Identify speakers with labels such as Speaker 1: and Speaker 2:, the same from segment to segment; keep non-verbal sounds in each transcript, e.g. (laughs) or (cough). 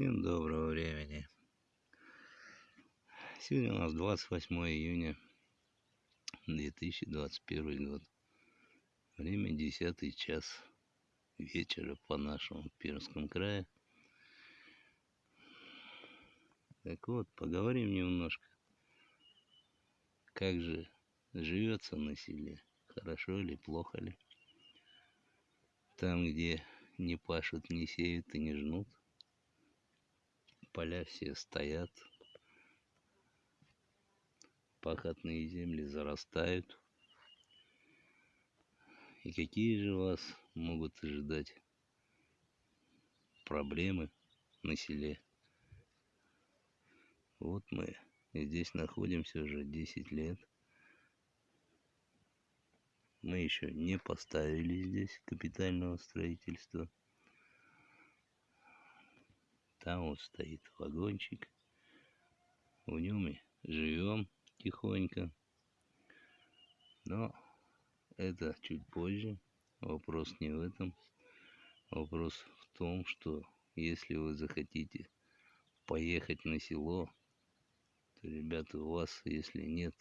Speaker 1: Всем доброго времени. Сегодня у нас 28 июня 2021 год. Время 10 час вечера по нашему Пермском крае. Так вот, поговорим немножко. Как же живется на селе? Хорошо или плохо ли? Там, где не пашут, не сеют и не жнут. Поля все стоят. Пахотные земли зарастают. И какие же вас могут ожидать проблемы на селе? Вот мы здесь находимся уже 10 лет. Мы еще не поставили здесь капитального строительства. Там вот стоит вагончик. В нем и живем тихонько. Но это чуть позже. Вопрос не в этом. Вопрос в том, что если вы захотите поехать на село, то, ребята, у вас, если нет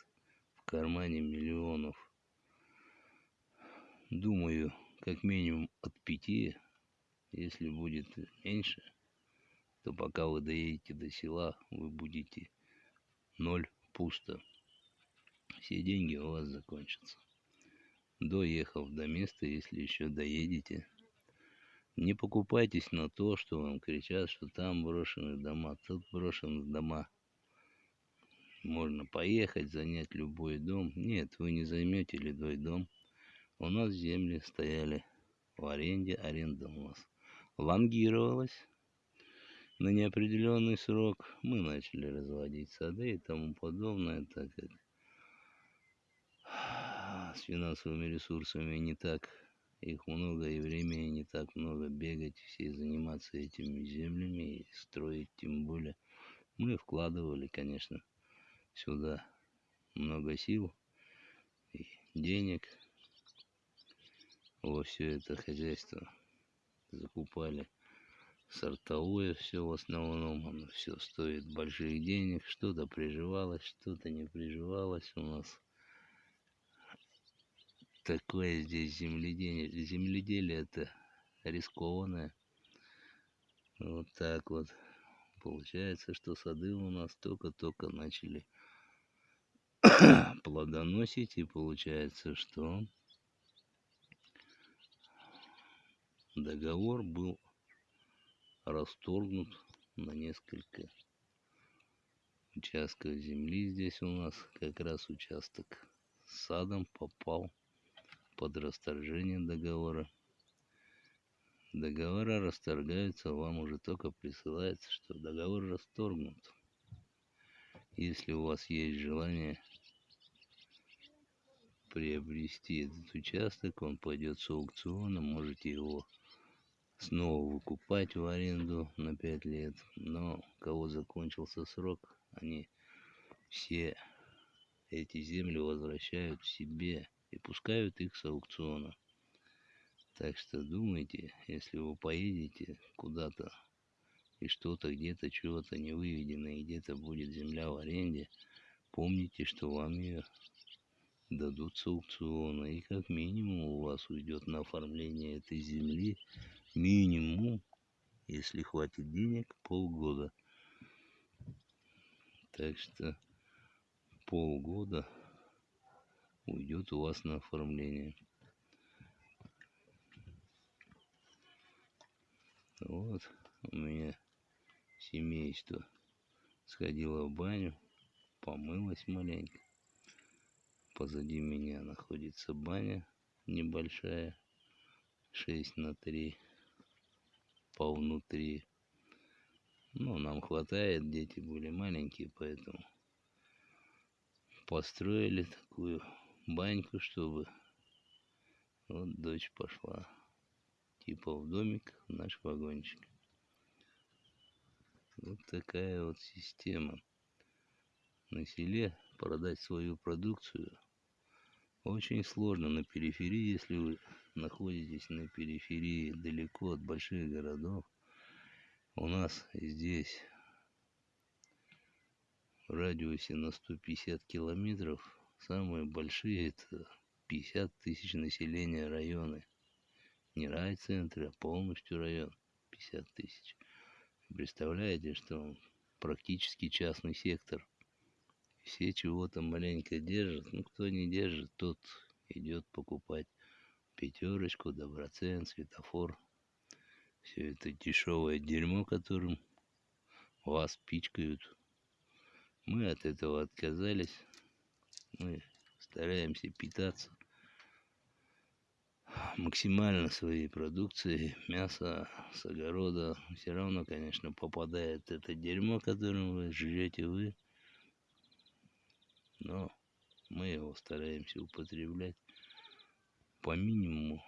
Speaker 1: в кармане миллионов, думаю, как минимум от пяти, если будет меньше, то пока вы доедете до села, вы будете ноль пусто. Все деньги у вас закончатся. Доехав до места, если еще доедете, не покупайтесь на то, что вам кричат, что там брошены дома, тут брошены дома. Можно поехать, занять любой дом. Нет, вы не займете любой дом. У нас земли стояли в аренде, аренда у нас лонгировалась на неопределенный срок мы начали разводить сады и тому подобное, так как с финансовыми ресурсами не так их много и времени не так много бегать все заниматься этими землями и строить тем более. Мы вкладывали, конечно, сюда много сил и денег во все это хозяйство закупали сортовое все в основном, оно все стоит больших денег, что-то приживалось, что-то не приживалось у нас. Такое здесь земледелие, земледелие это рискованное. Вот так вот. Получается, что сады у нас только-только начали (coughs) плодоносить, и получается, что договор был расторгнут на несколько участков земли. Здесь у нас как раз участок с садом попал под расторжение договора. Договора расторгаются, вам уже только присылается, что договор расторгнут. Если у вас есть желание приобрести этот участок, он пойдет с аукциона, можете его снова выкупать в аренду на пять лет. Но кого закончился срок, они все эти земли возвращают себе и пускают их с аукциона. Так что думайте, если вы поедете куда-то и что-то где-то чего-то не выведено, и где-то будет земля в аренде, помните, что вам ее дадут с аукциона, и как минимум у вас уйдет на оформление этой земли минимум, если хватит денег, полгода. Так что полгода уйдет у вас на оформление. Вот у меня семейство сходило в баню, помылось маленько. Позади меня находится баня небольшая, 6 на 3 по внутри. Ну, нам хватает, дети были маленькие, поэтому построили такую баньку, чтобы вот дочь пошла типа в домик в наш вагончик. Вот такая вот система. На селе продать свою продукцию очень сложно на периферии, если вы находитесь на периферии, далеко от больших городов, у нас здесь в радиусе на 150 километров самые большие это 50 тысяч населения районы. Не райцентры, а полностью район 50 тысяч. Представляете, что практически частный сектор. Все чего-то маленько держат. Ну, кто не держит, тот идет покупать пятерочку, доброцен, светофор. Все это дешевое дерьмо, которым вас пичкают. Мы от этого отказались. Мы стараемся питаться максимально своей продукцией, мясо с огорода. Все равно, конечно, попадает это дерьмо, которым вы жрете вы. Но мы его стараемся употреблять по минимуму.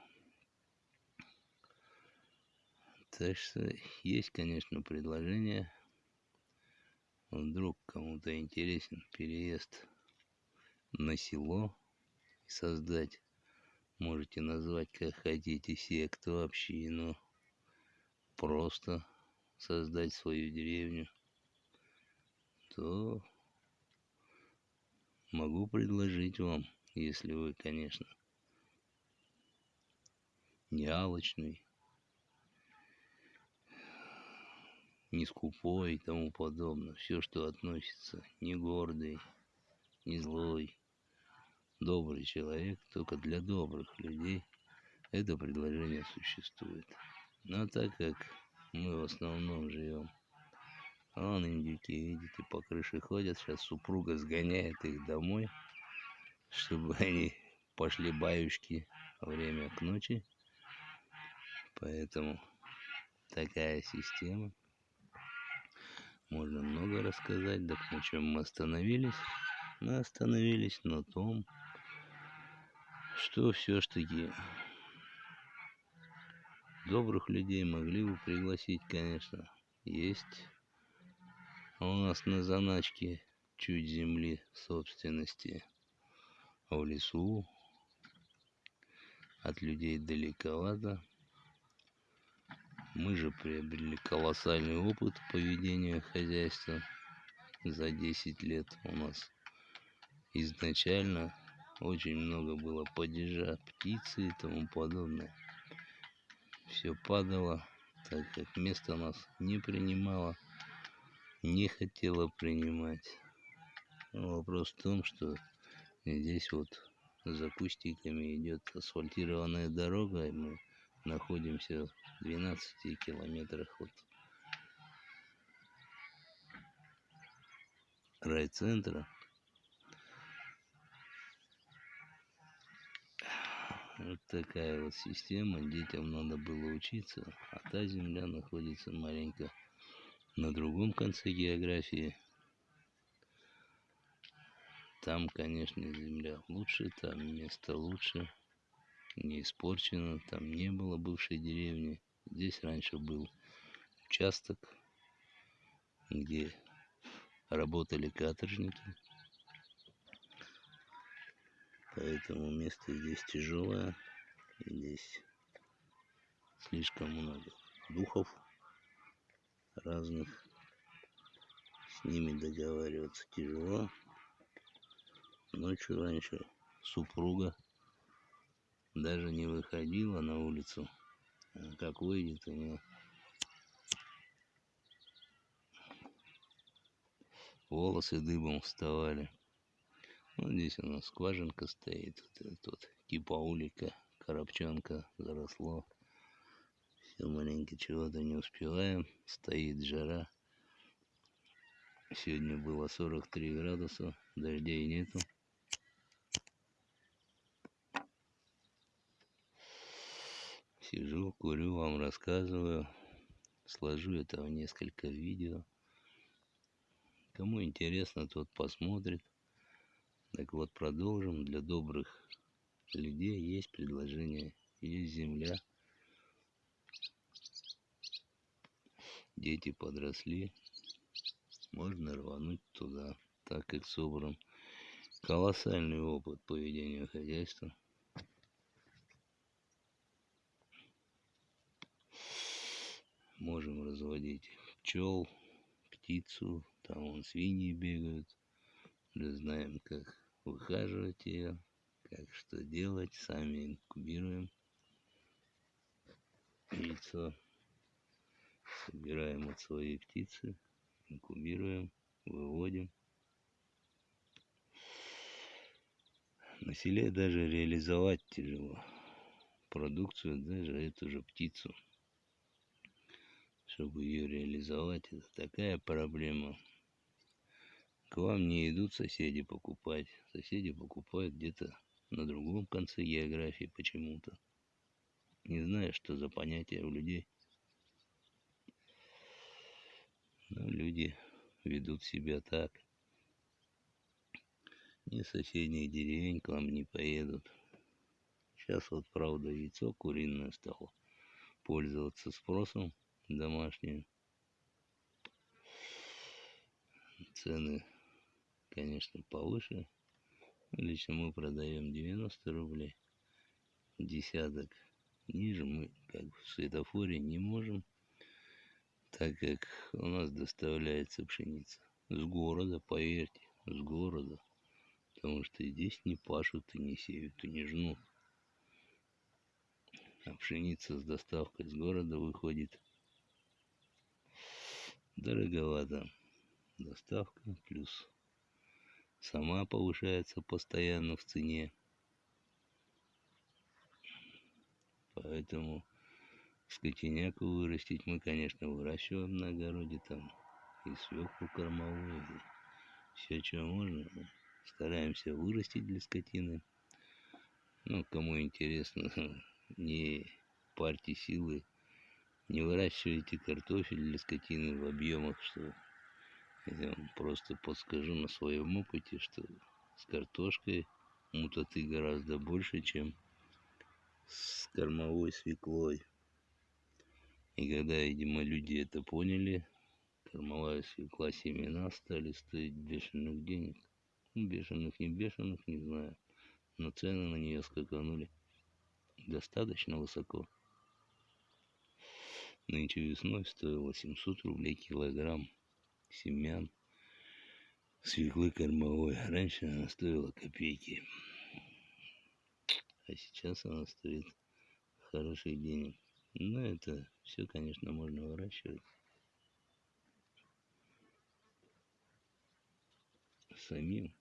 Speaker 1: Так что есть, конечно, предложение. Вдруг кому-то интересен переезд на село и создать, можете назвать как хотите, секту, общину, просто создать свою деревню, то могу предложить вам, если вы, конечно, не алочный, не скупой и тому подобное. Все, что относится, не гордый, не злой, добрый человек, только для добрых людей это предложение существует. Но так как мы в основном живем, вон индюки, видите, по крыше ходят, сейчас супруга сгоняет их домой, чтобы они пошли баюшки время к ночи. Поэтому такая система. Можно много рассказать, так на чем мы остановились. Мы остановились на том, что все-таки добрых людей могли бы пригласить, конечно. Есть у нас на заначке чуть земли собственности а в лесу. От людей далековато. Мы же приобрели колоссальный опыт поведения хозяйства за 10 лет у нас. Изначально очень много было падежа, птицы и тому подобное. Все падало, так как место нас не принимало, не хотело принимать. Вопрос в том, что здесь вот за кустиками идет асфальтированная дорога, и мы находимся 12 километрах от райцентра. Вот такая вот система. Детям надо было учиться, а та земля находится маленько на другом конце географии. Там, конечно, земля лучше, там место лучше не испорчено, там не было бывшей деревни. Здесь раньше был участок, где работали каторжники. Поэтому место здесь тяжелое. Здесь слишком много духов разных. С ними договариваться тяжело. Ночью раньше супруга даже не выходила на улицу. А как выйдет, у нее волосы дыбом вставали. Вот здесь у нас скважинка стоит. Вот этот вот типа улика, коробчонка заросло. Все маленько чего-то не успеваем. Стоит жара. Сегодня было 43 градуса, дождей нету. Сижу, курю, вам рассказываю. Сложу это в несколько видео. Кому интересно, тот посмотрит. Так вот, продолжим. Для добрых людей есть предложение. Есть земля. Дети подросли. Можно рвануть туда, так как собран колоссальный опыт поведения хозяйства. Можем разводить пчел, птицу, там вон свиньи бегают. Уже знаем, как выхаживать ее, как что делать, сами инкубируем яйцо, собираем от своей птицы, инкубируем, выводим. На селе даже реализовать тяжело продукцию, даже эту же птицу. Чтобы ее реализовать, это такая проблема. К вам не идут соседи покупать. Соседи покупают где-то на другом конце географии почему-то. Не знаю, что за понятие у людей. Но люди ведут себя так. Ни соседних деревень к вам не поедут. Сейчас вот, правда, яйцо куриное стало пользоваться спросом домашнее. Цены, конечно, повыше. Лично мы продаем 90 рублей. Десяток ниже мы как в светофоре не можем, так как у нас доставляется пшеница с города, поверьте, с города. Потому что здесь не пашут и не сеют и не жнут. А пшеница с доставкой с города выходит дороговато. Доставка плюс сама повышается постоянно в цене. Поэтому скотиняку вырастить мы, конечно, выращиваем на огороде там и свеклу кормовую, и все, что можно. Стараемся вырастить для скотины. Ну, кому интересно, (laughs) не парьте силы, не выращивайте картофель для скотины в объемах, что я вам просто подскажу на своем опыте, что с картошкой мутаты гораздо больше, чем с кормовой свеклой. И когда, видимо, люди это поняли, кормовая свекла семена стали стоить бешеных денег. Ну, бешеных, не бешеных, не знаю. Но цены на нее скаканули достаточно высоко. Нынче весной стоило 700 рублей килограмм семян свеклы кормовой. Раньше она стоила копейки. А сейчас она стоит хороших денег. Но это все, конечно, можно выращивать. Самим.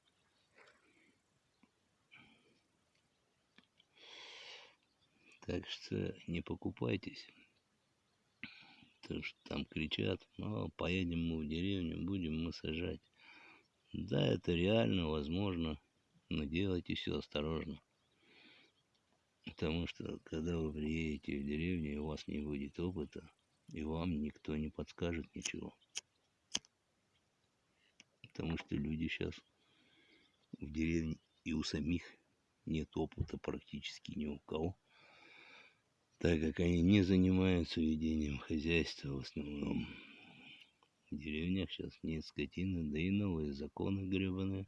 Speaker 1: Так что не покупайтесь. То, что там кричат, ну, поедем мы в деревню, будем мы сажать. Да, это реально, возможно, но делайте все осторожно. Потому что, когда вы приедете в деревню, у вас не будет опыта, и вам никто не подскажет ничего. Потому что люди сейчас в деревне и у самих нет опыта практически ни у кого так как они не занимаются ведением хозяйства в основном. В деревнях сейчас нет скотины, да и новые законы гребаные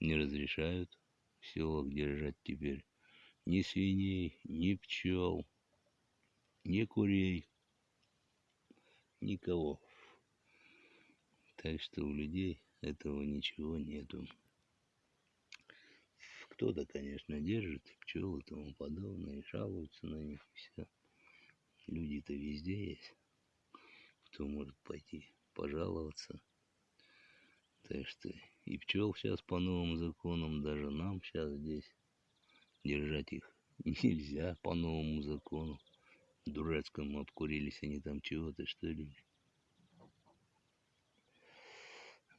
Speaker 1: не разрешают в селах держать теперь ни свиней, ни пчел, ни курей, никого. Так что у людей этого ничего нету. Кто-то, конечно, держит пчел и тому подобное, и жалуются на них, и все. Люди-то везде есть, кто может пойти пожаловаться. Так что и пчел сейчас по новым законам, даже нам сейчас здесь держать их (laughs) нельзя по новому закону. Дурацкому обкурились они там чего-то, что ли.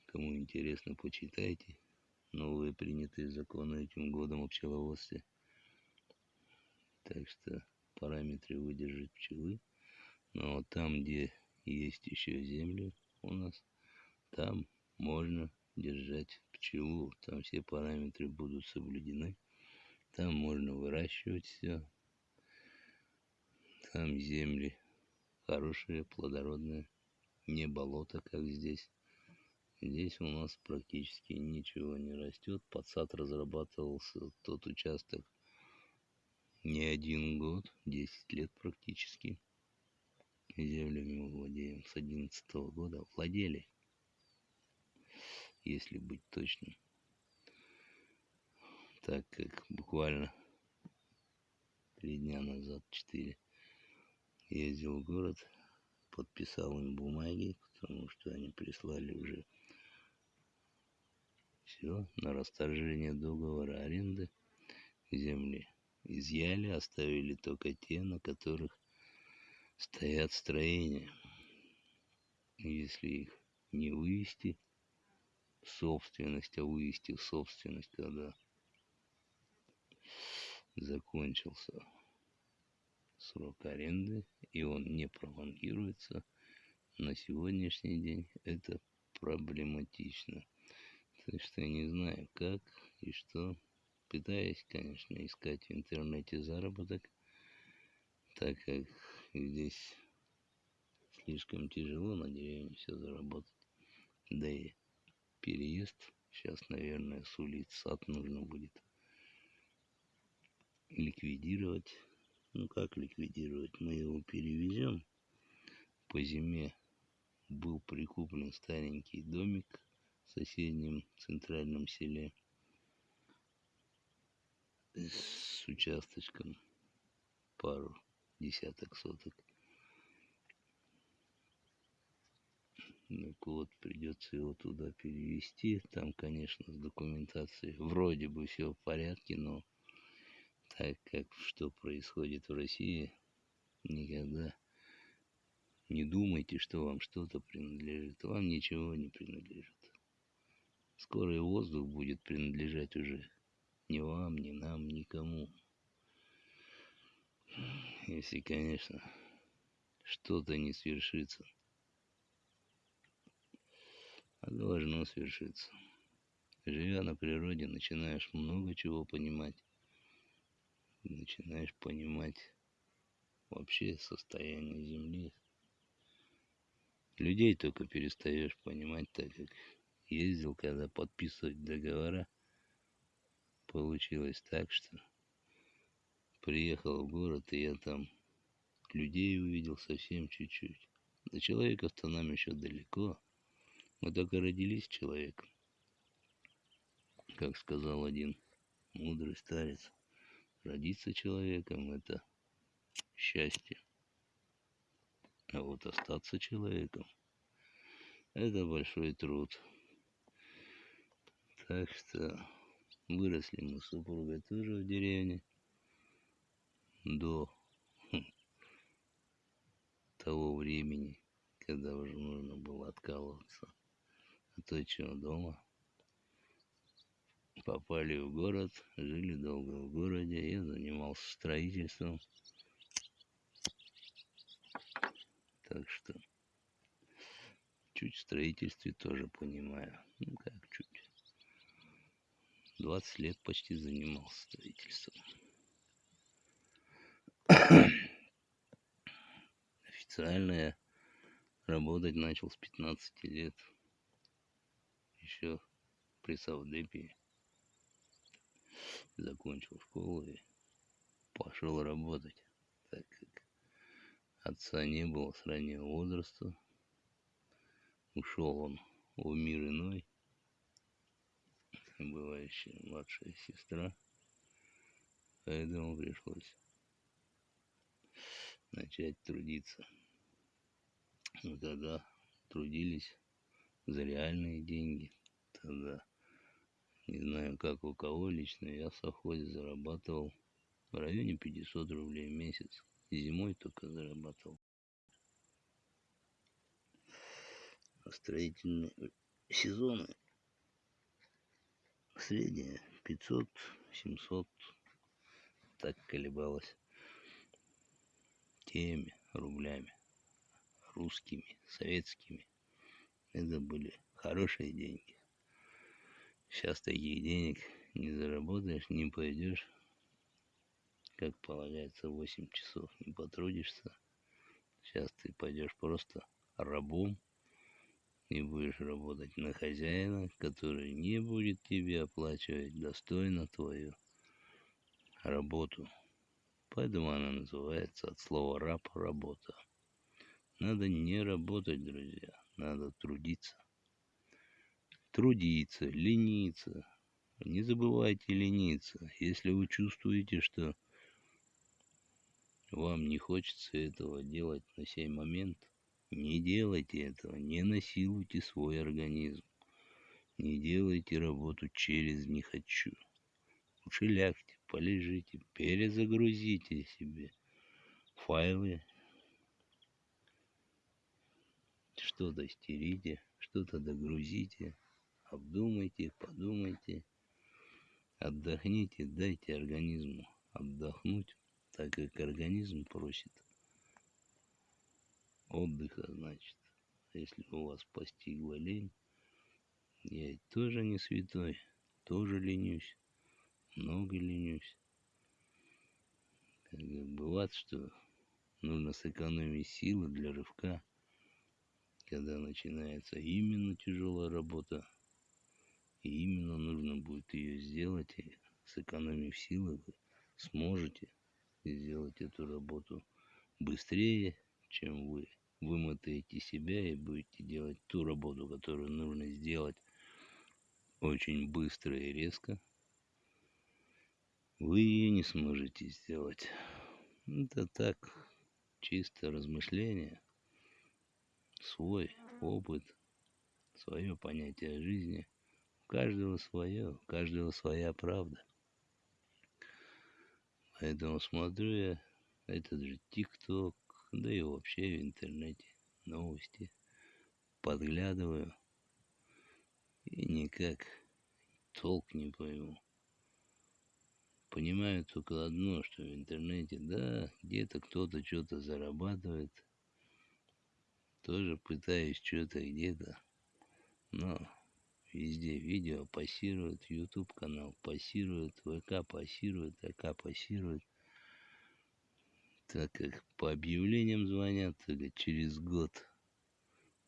Speaker 1: Кому интересно, почитайте новые принятые законы этим годом о пчеловодстве. Так что параметры выдержать пчелы. Но там, где есть еще земли у нас, там можно держать пчелу. Там все параметры будут соблюдены. Там можно выращивать все. Там земли хорошие, плодородные. Не болото, как здесь. Здесь у нас практически ничего не растет. Под сад разрабатывался тот участок не один год, 10 лет практически. землями мы владеем с одиннадцатого года. Владели, если быть точным. Так как буквально три дня назад, четыре, ездил в город, подписал им бумаги, потому что они прислали уже все на расторжение договора аренды земли. Изъяли, оставили только те, на которых стоят строения. Если их не вывести в собственность, а вывести в собственность, когда закончился срок аренды, и он не пролонгируется, на сегодняшний день это проблематично. Так что я не знаю, как и что. Пытаюсь, конечно, искать в интернете заработок, так как здесь слишком тяжело на деревне все заработать. Да и переезд сейчас, наверное, сулит сад нужно будет ликвидировать. Ну как ликвидировать? Мы его перевезем. По зиме был прикуплен старенький домик соседнем центральном селе с участочком пару десяток соток. Так вот, придется его туда перевести. Там, конечно, с документацией вроде бы все в порядке, но так как что происходит в России, никогда не думайте, что вам что-то принадлежит. Вам ничего не принадлежит. Скоро и воздух будет принадлежать уже ни вам, ни нам, никому. Если, конечно, что-то не свершится. А должно свершиться. Живя на природе, начинаешь много чего понимать. Начинаешь понимать вообще состояние Земли. Людей только перестаешь понимать, так как ездил, когда подписывать договора, получилось так, что приехал в город, и я там людей увидел совсем чуть-чуть. До человека-то нам еще далеко. Мы только родились человеком. Как сказал один мудрый старец, родиться человеком – это счастье. А вот остаться человеком – это большой труд. Так что выросли мы с супругой тоже в деревне до хм, того времени, когда уже нужно было откалываться от отчего дома. Попали в город, жили долго в городе, я занимался строительством. Так что чуть в строительстве тоже понимаю. Ну как чуть. 20 лет почти занимался строительством. Официально я работать начал с 15 лет. Еще при Савдепе закончил школу и пошел работать, так как отца не было с раннего возраста. Ушел он в мир иной, бывающая младшая сестра, поэтому пришлось начать трудиться. Но тогда трудились за реальные деньги. Тогда, не знаю, как у кого лично, я в совхозе зарабатывал в районе 500 рублей в месяц. Зимой только зарабатывал. А строительные сезоны средняя 500 700 так колебалось теми рублями русскими советскими. Это были хорошие деньги. Сейчас таких денег не заработаешь не пойдешь. Как полагается 8 часов не потрудишься. Сейчас ты пойдешь просто рабом и будешь работать на хозяина, который не будет тебе оплачивать достойно твою работу. Поэтому она называется от слова раб работа. Надо не работать, друзья. Надо трудиться. Трудиться, лениться. Не забывайте лениться. Если вы чувствуете, что вам не хочется этого делать на сей момент, не делайте этого, не насилуйте свой организм. Не делайте работу через «не хочу». Лучше лягте, полежите, перезагрузите себе файлы, что-то стерите, что-то догрузите, обдумайте, подумайте, отдохните, дайте организму отдохнуть, так как организм просит отдыха, значит. Если у вас постигла лень, я тоже не святой, тоже ленюсь, много ленюсь. Как бывает, что нужно сэкономить силы для рывка, когда начинается именно тяжелая работа, и именно нужно будет ее сделать, и сэкономив силы, вы сможете сделать эту работу быстрее, чем вы вымотаете себя и будете делать ту работу, которую нужно сделать очень быстро и резко, вы ее не сможете сделать. Это так, чисто размышление, свой опыт, свое понятие жизни. У каждого свое, у каждого своя правда. Поэтому смотрю я этот же ТикТок, да и вообще в интернете новости подглядываю – и никак толк не пойму. Понимаю только одно, что в интернете, да, где-то кто-то что-то зарабатывает. Тоже пытаюсь что-то где-то. Но везде видео пассирует, YouTube канал пассирует, ВК пассирует, АК пассирует. Так как по объявлениям звонят, только через год,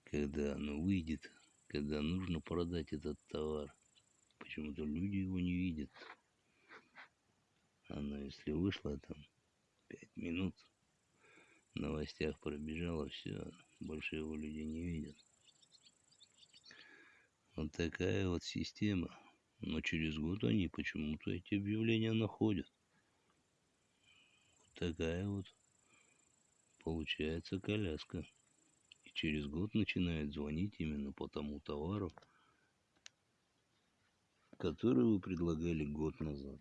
Speaker 1: когда оно выйдет, когда нужно продать этот товар. Почему-то люди его не видят. Оно, если вышло там пять минут, в новостях пробежало, все, больше его люди не видят. Вот такая вот система. Но через год они почему-то эти объявления находят. Такая вот получается коляска через год начинает звонить именно по тому товару, который вы предлагали год назад.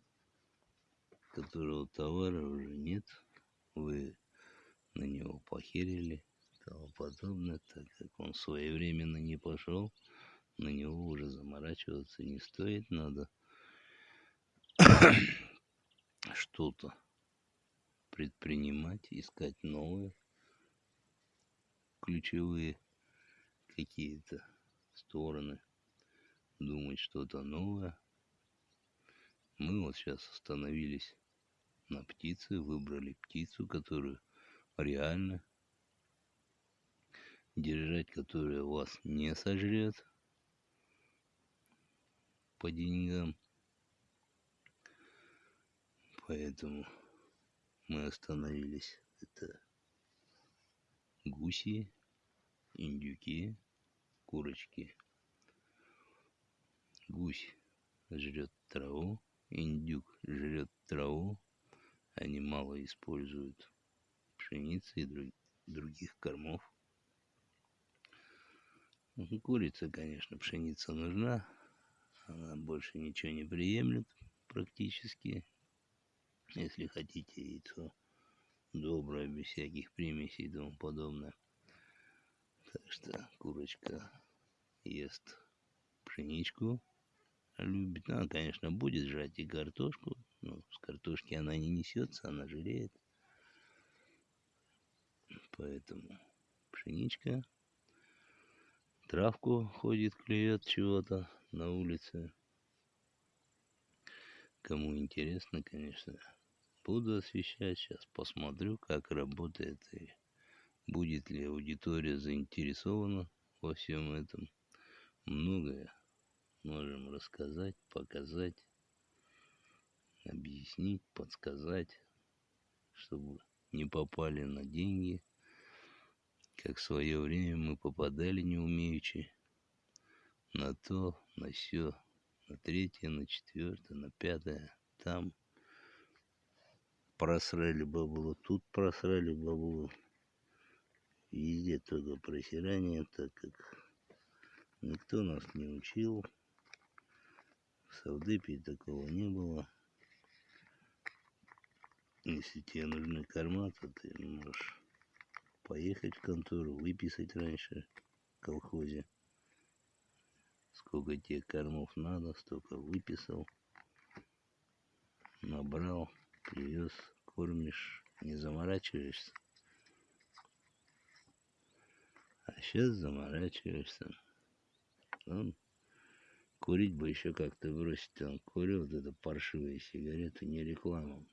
Speaker 1: Которого товара уже нет, вы на него похерили и тому подобное, так как он своевременно не пошел, на него уже заморачиваться не стоит, надо (coughs) что-то предпринимать, искать новое, ключевые какие-то стороны, думать что-то новое. Мы вот сейчас остановились на птице, выбрали птицу, которую реально держать, которая вас не сожрет по деньгам. Поэтому мы остановились. Это гуси, индюки, курочки. Гусь жрет траву, индюк жрет траву, они мало используют пшеницы и друг, других кормов. Курица, конечно, пшеница нужна, она больше ничего не приемлет практически. Если хотите яйцо, добрая, без всяких примесей и тому подобное. Так что курочка ест пшеничку, любит. Она, конечно, будет жрать и картошку, но с картошки она не несется, она жиреет. Поэтому пшеничка, травку ходит, клюет чего-то на улице. Кому интересно, конечно, буду освещать. Сейчас посмотрю, как работает и будет ли аудитория заинтересована во всем этом. Многое можем рассказать, показать, объяснить, подсказать, чтобы не попали на деньги, как в свое время мы попадали не умеючи на то, на все, на третье, на четвертое, на пятое, там просрали бабло, тут просрали бабло. Везде только просирание, так как никто нас не учил. В Савдепе такого не было. Если тебе нужны корма, то ты можешь поехать в контору, выписать раньше в колхозе. Сколько тебе кормов надо, столько выписал, набрал, привез, кормишь, не заморачиваешься. А сейчас заморачиваешься. Он курить бы еще как-то бросить. Он курил вот это паршивые сигареты, не реклама.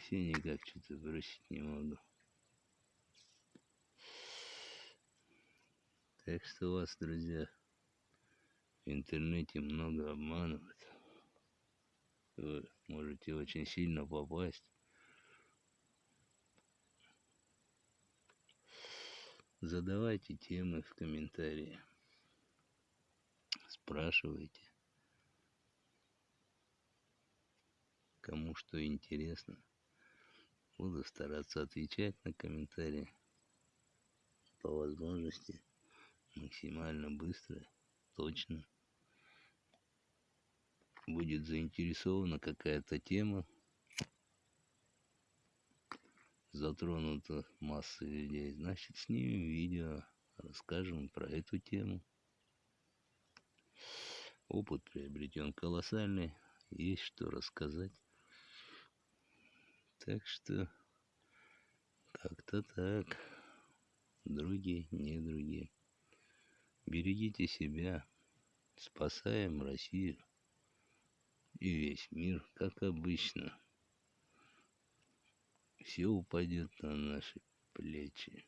Speaker 1: Все никак что-то бросить не могу. Так что вас, друзья, в интернете много обманывают. Вы можете очень сильно попасть. Задавайте темы в комментарии. Спрашивайте. Кому что интересно. Буду стараться отвечать на комментарии по возможности максимально быстро, точно. Будет заинтересована какая-то тема, затронута масса людей, значит снимем видео, расскажем про эту тему. Опыт приобретен колоссальный, есть что рассказать. Так что как-то так, другие, не другие. Берегите себя, спасаем Россию и весь мир, как обычно. Все упадет на наши плечи.